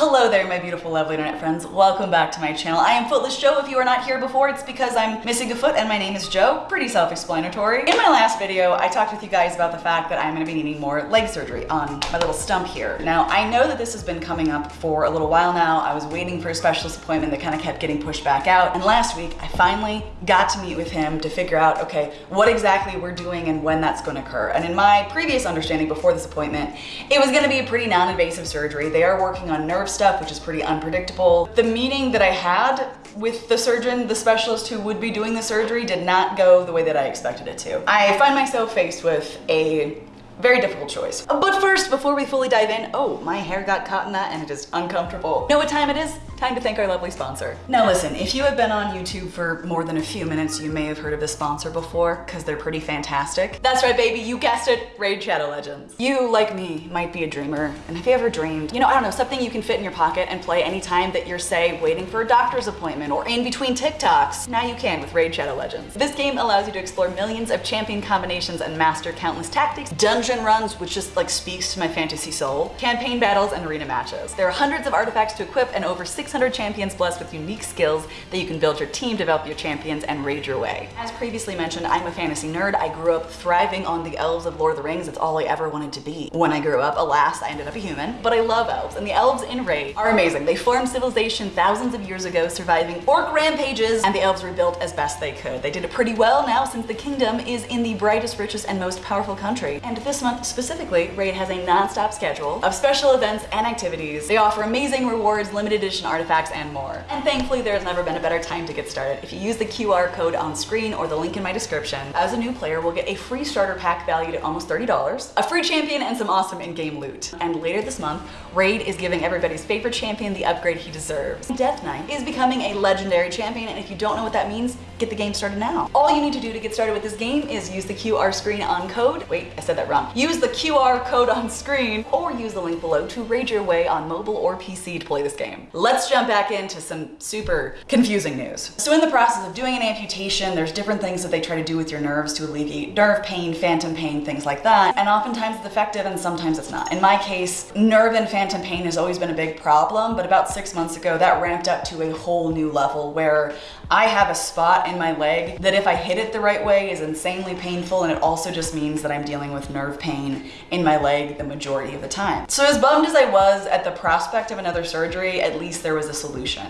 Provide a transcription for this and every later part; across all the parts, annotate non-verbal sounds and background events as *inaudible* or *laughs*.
Hello there, my beautiful, lovely internet friends. Welcome back to my channel. I am Footless Jo. If you are not here before, it's because I'm missing a foot and my name is Jo. Pretty self-explanatory. In my last video, I talked with you guys about the fact that I'm gonna be needing more leg surgery on my little stump here. Now, I know that this has been coming up for a little while now. I was waiting for a specialist appointment that kind of kept getting pushed back out. And last week, I finally got to meet with him to figure out, okay, what exactly we're doing and when that's gonna occur. And in my previous understanding before this appointment, it was gonna be a pretty non-invasive surgery. They are working on nerve stuff, which is pretty unpredictable. The meeting that I had with the surgeon, the specialist who would be doing the surgery, did not go the way that I expected it to. I find myself faced with a very difficult choice. But first, before we fully dive in, oh, my hair got caught in that and it is uncomfortable. Know what time it is? Time to thank our lovely sponsor. Now listen, if you have been on YouTube for more than a few minutes, you may have heard of this sponsor before because they're pretty fantastic. That's right, baby, you guessed it, Raid Shadow Legends. You, like me, might be a dreamer. And have you ever dreamed, you know, I don't know, something you can fit in your pocket and play anytime that you're, say, waiting for a doctor's appointment or in between TikToks? Now you can with Raid Shadow Legends. This game allows you to explore millions of champion combinations and master countless tactics, dungeon runs, which just like speaks to my fantasy soul, campaign battles, and arena matches. There are hundreds of artifacts to equip and over 600 champions blessed with unique skills that you can build your team, develop your champions, and raid your way. As previously mentioned, I'm a fantasy nerd. I grew up thriving on the elves of Lord of the Rings. It's all I ever wanted to be. When I grew up, alas, I ended up a human, but I love elves, and the elves in Raid are amazing. They formed civilization thousands of years ago, surviving orc rampages, and the elves rebuilt as best they could. They did it pretty well now since the kingdom is in the brightest, richest, and most powerful country. And this month specifically, Raid has a non-stop schedule of special events and activities. They offer amazing rewards, limited edition artifacts, and more. And thankfully, there has never been a better time to get started. If you use the QR code on screen or the link in my description, as a new player, we'll get a free starter pack valued at almost $30, a free champion, and some awesome in-game loot. And later this month, Raid is giving everybody's favorite champion the upgrade he deserves. Death Knight is becoming a legendary champion, and if you don't know what that means, get the game started now. All you need to do to get started with this game is use the QR screen on code. Wait, I said that wrong. Use the QR code on screen or use the link below to raid your way on mobile or PC to play this game. Let's jump back into some super confusing news. So in the process of doing an amputation, there's different things that they try to do with your nerves to alleviate nerve pain, phantom pain, things like that. And oftentimes it's effective and sometimes it's not. In my case, nerve and phantom pain has always been a big problem, but about six months ago, that ramped up to a whole new level where I have a spot in my leg that if I hit it the right way is insanely painful and it also just means that I'm dealing with nerve pain in my leg the majority of the time. So as bummed as I was at the prospect of another surgery, at least there was a solution.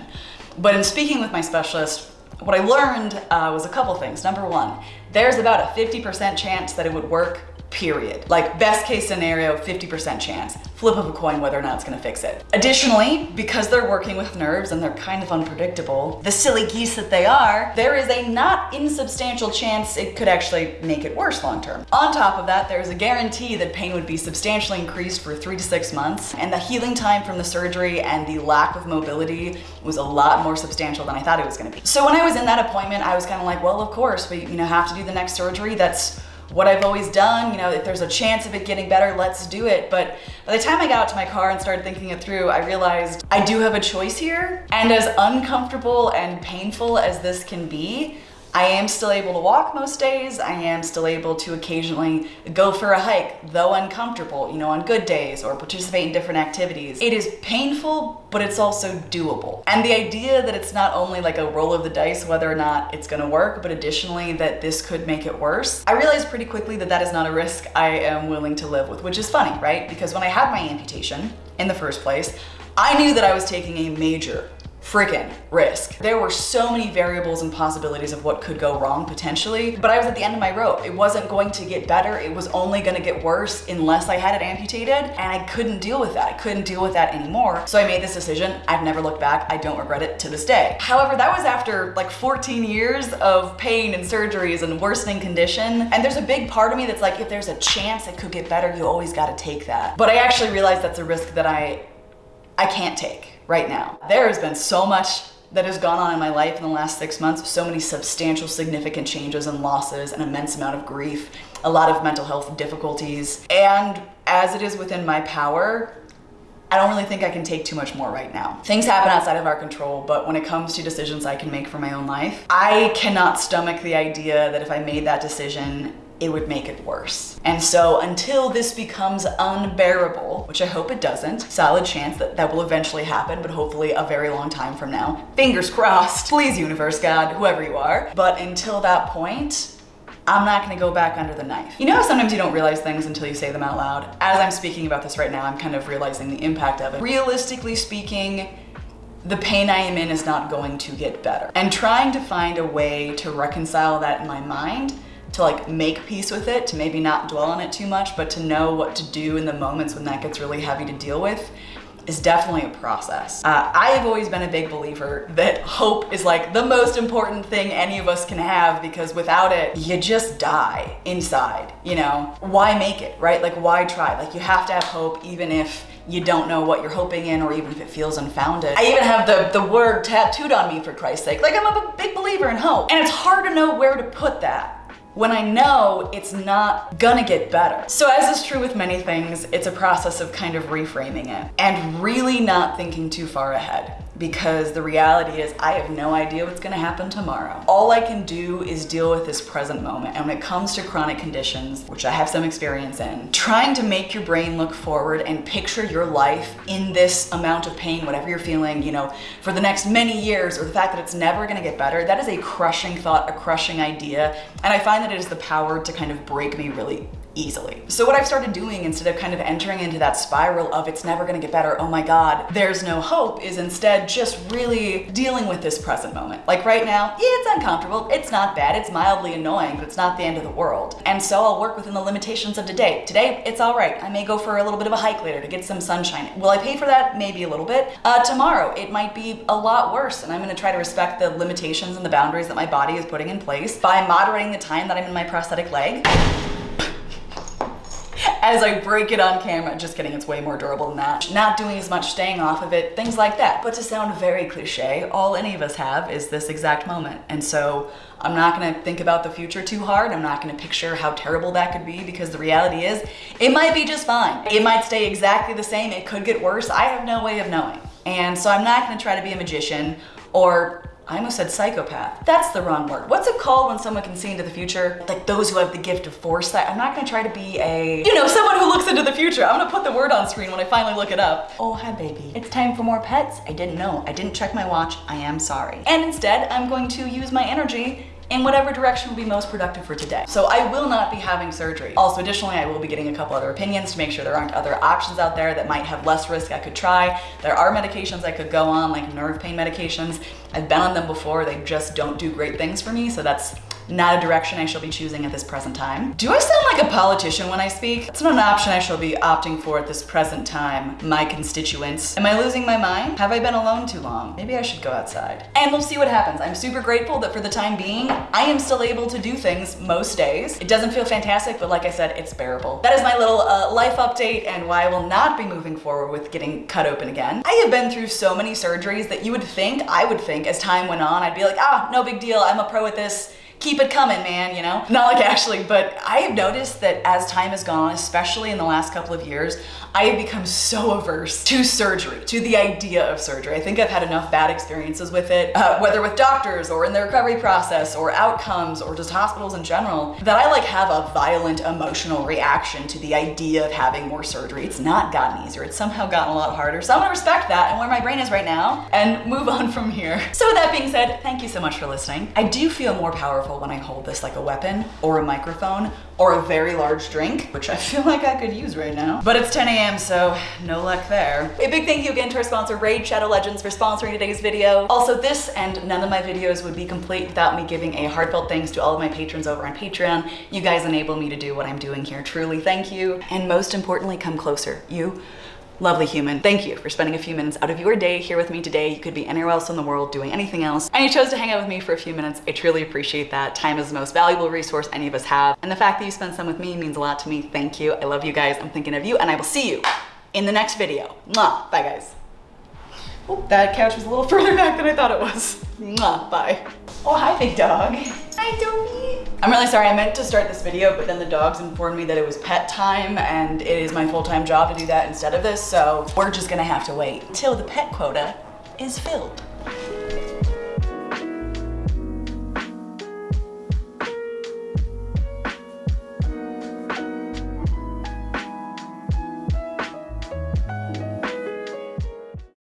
But in speaking with my specialist, what I learned uh, was a couple things. Number one, there's about a 50% chance that it would work period. Like best case scenario, 50% chance. Flip of a coin whether or not it's gonna fix it. Additionally, because they're working with nerves and they're kind of unpredictable, the silly geese that they are, there is a not insubstantial chance it could actually make it worse long term. On top of that, there's a guarantee that pain would be substantially increased for three to six months, and the healing time from the surgery and the lack of mobility was a lot more substantial than I thought it was gonna be. So when I was in that appointment, I was kind of like, well, of course, we you know have to do the next surgery. That's what I've always done, you know, if there's a chance of it getting better, let's do it. But by the time I got out to my car and started thinking it through, I realized I do have a choice here. And as uncomfortable and painful as this can be, I am still able to walk most days. I am still able to occasionally go for a hike, though uncomfortable, you know, on good days or participate in different activities. It is painful, but it's also doable. And the idea that it's not only like a roll of the dice whether or not it's gonna work, but additionally that this could make it worse, I realized pretty quickly that that is not a risk I am willing to live with, which is funny, right? Because when I had my amputation in the first place, I knew that I was taking a major freaking risk. There were so many variables and possibilities of what could go wrong potentially, but I was at the end of my rope. It wasn't going to get better. It was only gonna get worse unless I had it amputated and I couldn't deal with that. I couldn't deal with that anymore. So I made this decision. I've never looked back. I don't regret it to this day. However, that was after like 14 years of pain and surgeries and worsening condition. And there's a big part of me that's like, if there's a chance it could get better, you always gotta take that. But I actually realized that's a risk that I, I can't take right now. There has been so much that has gone on in my life in the last six months, so many substantial, significant changes and losses, an immense amount of grief, a lot of mental health difficulties. And as it is within my power, I don't really think I can take too much more right now. Things happen outside of our control, but when it comes to decisions I can make for my own life, I cannot stomach the idea that if I made that decision it would make it worse. And so until this becomes unbearable, which I hope it doesn't, solid chance that that will eventually happen, but hopefully a very long time from now. Fingers crossed. *laughs* Please, universe, God, whoever you are. But until that point, I'm not gonna go back under the knife. You know sometimes you don't realize things until you say them out loud? As I'm speaking about this right now, I'm kind of realizing the impact of it. Realistically speaking, the pain I am in is not going to get better. And trying to find a way to reconcile that in my mind to like make peace with it, to maybe not dwell on it too much, but to know what to do in the moments when that gets really heavy to deal with is definitely a process. Uh, I have always been a big believer that hope is like the most important thing any of us can have because without it, you just die inside, you know? Why make it, right? Like why try? Like you have to have hope even if you don't know what you're hoping in or even if it feels unfounded. I even have the, the word tattooed on me for Christ's sake. Like I'm a big believer in hope. And it's hard to know where to put that when I know it's not gonna get better. So as is true with many things, it's a process of kind of reframing it and really not thinking too far ahead because the reality is I have no idea what's gonna happen tomorrow. All I can do is deal with this present moment. And when it comes to chronic conditions, which I have some experience in, trying to make your brain look forward and picture your life in this amount of pain, whatever you're feeling, you know, for the next many years, or the fact that it's never gonna get better, that is a crushing thought, a crushing idea. And I find that it is the power to kind of break me really easily. So what I've started doing instead of kind of entering into that spiral of it's never gonna get better, oh my God, there's no hope, is instead just really dealing with this present moment. Like right now, yeah, it's uncomfortable, it's not bad, it's mildly annoying, but it's not the end of the world. And so I'll work within the limitations of today. Today, it's all right. I may go for a little bit of a hike later to get some sunshine. Will I pay for that? Maybe a little bit. Uh, tomorrow, it might be a lot worse, and I'm gonna try to respect the limitations and the boundaries that my body is putting in place by moderating the time that I'm in my prosthetic leg as I break it on camera. Just kidding, it's way more durable than that. Not doing as much staying off of it, things like that. But to sound very cliche, all any of us have is this exact moment. And so I'm not gonna think about the future too hard. I'm not gonna picture how terrible that could be because the reality is it might be just fine. It might stay exactly the same. It could get worse. I have no way of knowing. And so I'm not gonna try to be a magician or I almost said psychopath. That's the wrong word. What's it called when someone can see into the future? Like those who have the gift of foresight. I'm not gonna try to be a, you know, someone who looks into the future. I'm gonna put the word on screen when I finally look it up. Oh, hi baby. It's time for more pets. I didn't know. I didn't check my watch. I am sorry. And instead, I'm going to use my energy in whatever direction will be most productive for today. So I will not be having surgery. Also, additionally, I will be getting a couple other opinions to make sure there aren't other options out there that might have less risk I could try. There are medications I could go on, like nerve pain medications. I've been on them before, they just don't do great things for me, so that's not a direction I shall be choosing at this present time. Do I sound like a politician when I speak? It's not an option I shall be opting for at this present time, my constituents. Am I losing my mind? Have I been alone too long? Maybe I should go outside. And we'll see what happens. I'm super grateful that for the time being, I am still able to do things most days. It doesn't feel fantastic, but like I said, it's bearable. That is my little uh, life update and why I will not be moving forward with getting cut open again. I have been through so many surgeries that you would think, I would think as time went on, I'd be like, ah, no big deal. I'm a pro at this keep it coming, man, you know? Not like actually, but I have noticed that as time has gone on, especially in the last couple of years, I have become so averse to surgery, to the idea of surgery. I think I've had enough bad experiences with it, uh, whether with doctors or in the recovery process or outcomes or just hospitals in general, that I like have a violent emotional reaction to the idea of having more surgery. It's not gotten easier. It's somehow gotten a lot harder. So I'm gonna respect that and where my brain is right now and move on from here. So with that being said, thank you so much for listening. I do feel more powerful when I hold this like a weapon or a microphone or a very large drink, which I feel *laughs* like I could use right now. But it's 10 a.m., so no luck there. A big thank you again to our sponsor, Raid Shadow Legends, for sponsoring today's video. Also, this and none of my videos would be complete without me giving a heartfelt thanks to all of my patrons over on Patreon. You guys enable me to do what I'm doing here. Truly, thank you. And most importantly, come closer. You lovely human. Thank you for spending a few minutes out of your day here with me today. You could be anywhere else in the world doing anything else, and you chose to hang out with me for a few minutes. I truly appreciate that. Time is the most valuable resource any of us have, and the fact that you spend some with me means a lot to me. Thank you. I love you guys. I'm thinking of you, and I will see you in the next video. Mwah. Bye, guys. Oh, that couch was a little *laughs* further back than I thought it was. Mwah. Bye. Oh, hi, big dog. Hi, Toby. I'm really sorry. I meant to start this video, but then the dogs informed me that it was pet time and it is my full-time job to do that instead of this. So we're just gonna have to wait until the pet quota is filled.